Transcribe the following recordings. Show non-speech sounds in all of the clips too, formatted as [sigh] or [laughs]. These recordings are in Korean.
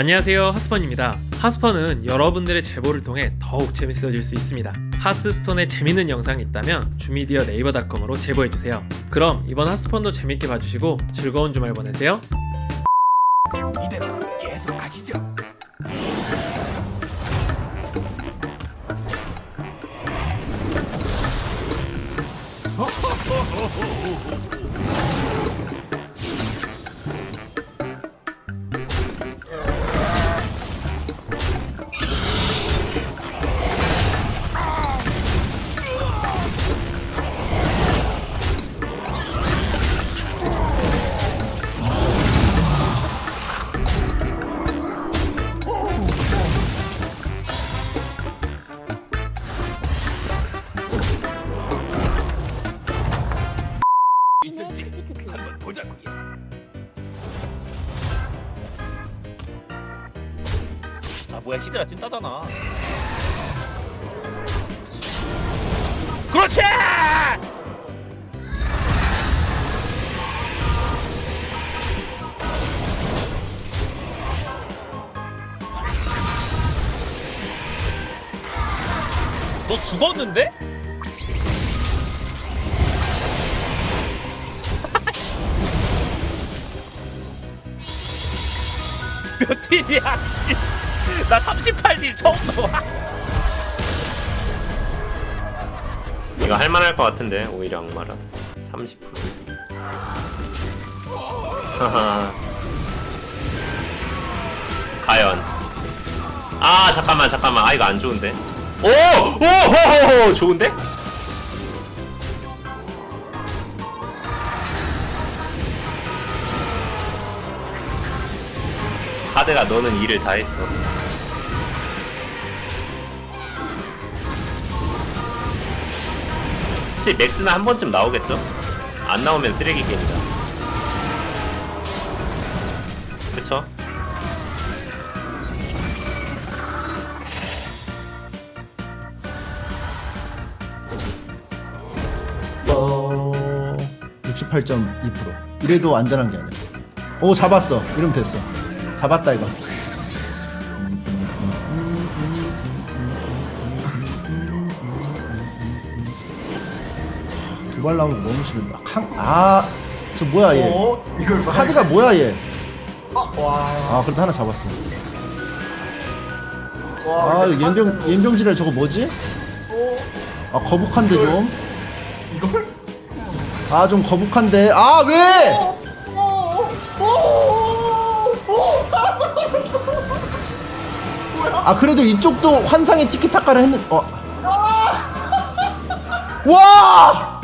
안녕하세요 하스펀입니다. 하스펀은 여러분들의 제보를 통해 더욱 재밌어질 수 있습니다. 하스스톤에 재밌는 영상이 있다면 주미디어 네이버닷컴으로 제보해주세요. 그럼 이번 하스펀도 재밌게 봐주시고 즐거운 주말 보내세요. 이대로 계속 가시죠. 있을지 한번 보자고요. 아 뭐야 히드라 찐따잖아 그렇지! 너 죽었는데? 몇 딜이야? 나 38딜 처음 나와. 이거 할만할 것 같은데 오히려 악마라. 30% 하하. 과연. 아 잠깐만 잠깐만. 아 이거 안 좋은데? 오오호호호 좋은데 카드가 너는 일을 다 했어 혹시 맥스는 한 번쯤 나오겠죠? 안 나오면 쓰레기 게임이다. 그쵸? 어... 68.2% 이래도 안전한 게 아니야 오 잡았어 이러면 됐어 잡았다 이거 두발 나오면 너무 싫은데 아저 뭐야 얘 어? 이걸 봐. 카드가 뭐야 얘 아, 와. 아 그래도 하나 잡았어 와. 아 연병 연병지랄 저거 뭐지? 아 거북한데 좀. 이걸? 아 좀 거북한데. 아 왜? 아 그래도 이쪽도 환상의 티키타카를 했는. 어. 와!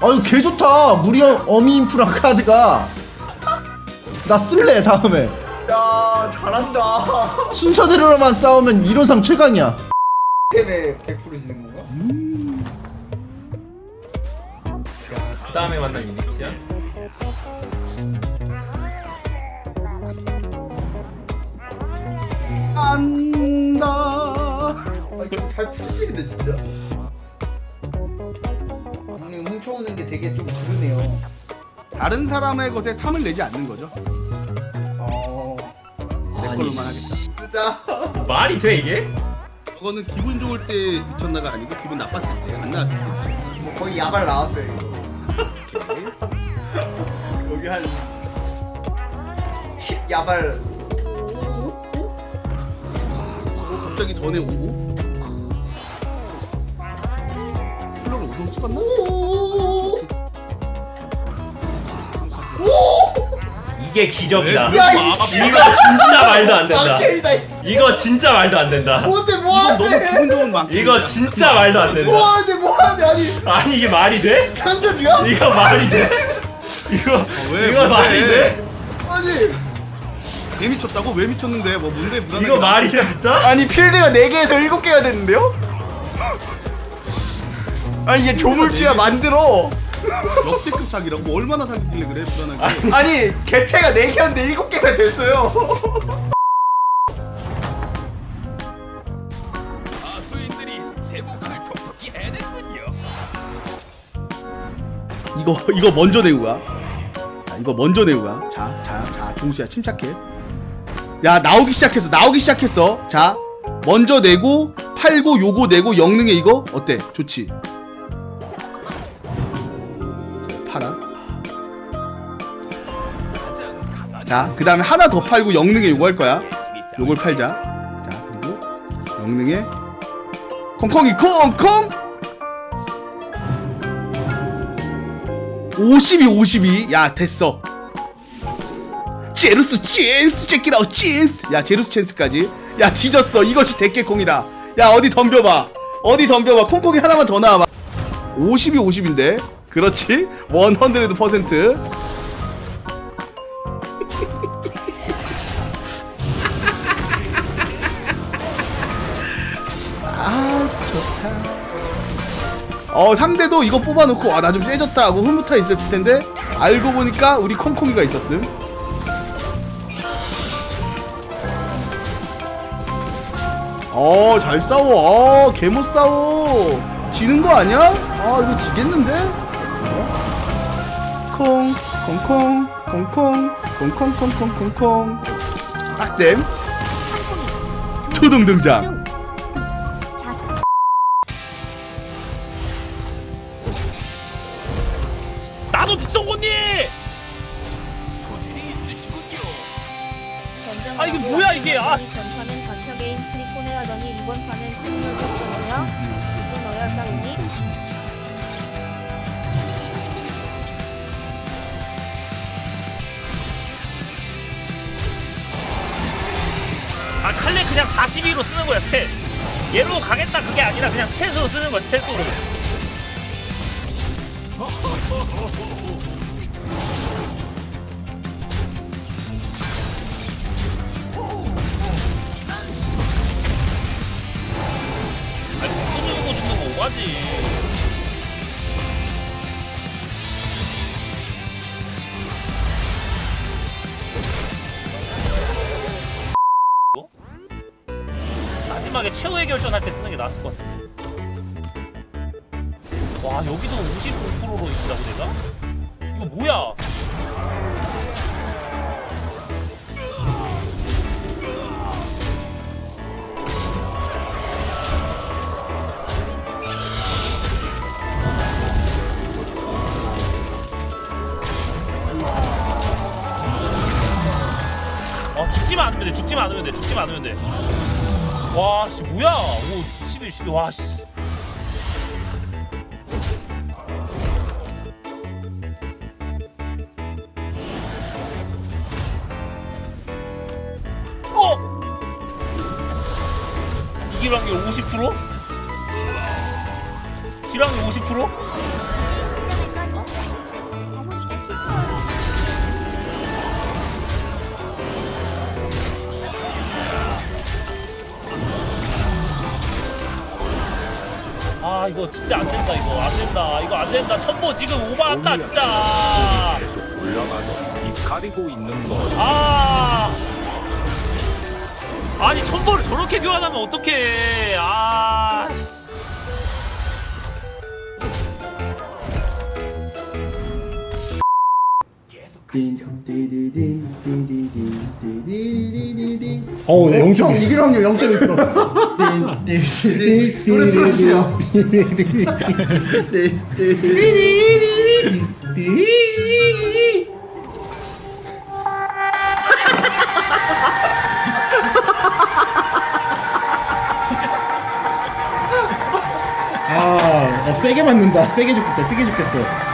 아유 개 좋다 무리 어미 인프라 카드가 나 쓸래 다음에 야, 잘한다. 순서대로만 싸우면 이론상 최강이야 때문에 100% 지는 건가? 그 다음에 만난 이니치야? 안다 아, 이거 잘 풀리는데 진짜. 형님 훔쳐오는 게 되게 좀 그러네요. 다른 사람의 것에 탐을 내지 않는 거죠. 어. 내 걸로만 하겠다. 쓰자. 말이 돼 이게? 그거는 기분 좋을 때 미쳤나가 아니고 기분 나빴을 때, 안 나왔을 때. 뭐 거의 야발 나왔어요 이거. 여기 한 10 야발. 그거 갑자기 전에 오고. 플러를 우선 찍었나? 이게 기적이다 야, 이 이거 진짜 말도 안 된다 막대이다. 이거 진짜 말도 안 된다 뭔데? 너무 기분 좋은 만큼. 이거 진짜 말도 안 된다 뭐하는데 뭐하는데 아니 아니 이게 말이 돼? 현저주야? 이거 말이 돼? 이거 왜, 이거 뭔데? 말이 돼? 아니 왜 미쳤다고? 왜 미쳤는데? 뭐 뭔데? 무난하게 이거 말이 돼 진짜? 아니 필드가 4개에서 7개가 됐는데요? 아니 이게 조물주야 만들어 [laughs] 역대급 사기라고 뭐 얼마나 사기길래 그래 불안하게. 아니 개체가 4개였는데 7개가 됐어요. 이거 이거 먼저 내고 가. 자, 이거 먼저 내고 가. 자, 자, 자, 종수야 침착해. 야, 나오기 시작했어. 나오기 시작했어. 자, 먼저 내고 팔고 요거 내고 영능에 이거 어때? 좋지. 팔아. 자, 그 다음에 하나 더 팔고 영능에 요거 할 거야. 요걸 팔자. 자, 그리고 영능에 콩콩이 콩콩 52 52. 야, 됐어. 제루스 찬스 check it out 찬스. 야, 제루스 찬스까지. 야, 뒤졌어. 이것이 대깨콩이다. 야, 어디 덤벼봐. 어디 덤벼봐. 콩콩이 하나만 더 나와봐. 52 50인데. 그렇지. 100%. 아, 좋다. 어, 상대도 이거 뽑아놓고, 아, 나좀 세졌다 하고 흐뭇하 있었을 텐데, 알고 보니까 우리 콩콩이가 있었음. 어, 잘 싸워. 어, 개못 싸워. 지는 거 아니야? 아, 이거 지겠는데? 콩, 콩콩, 콩콩, 콩콩콩콩콩콩. 딱댐. 초등 등장. 나도 빗속언니 소질이 있으시군요. 아, 이게 뭐야, 이게. 아. 전판은 단체 게임 트리콘을 하더니 이번 판은 팀을 줬어요. 이게 너야 싸우니? 아 칼레 그냥 42로 쓰는 거야 스탯 얘로 가겠다 그게 아니라 그냥 스탯으로 쓰는 거야 스탯으로 최후의 결전할 때 쓰는 게 나았을 것 같은데. 와 여기도 55%로 있다고 내가? 이거 뭐야? 어 죽지만 않으면 돼 죽지만 않으면 돼 죽지만 않으면 돼 와, 씨, 뭐야? 오, 11, 12, 와, 씨. 어? 확률 50%? 질 확률 50%? 아, 이거 진짜 안 된다, 이거. 안 된다. 이거 안 된다. 첨보 지금 오버한다, 진짜. 올라가서 입 가리고 있는 거. 아! 아니 첨보를 저렇게 교환하면 어떡해 아 어우, 네, 0점. 이길 확률 0.1%. 노래 틀어주세요. 아, 어, 세게 맞는다. 세게 죽겠다. 세게 죽겠어.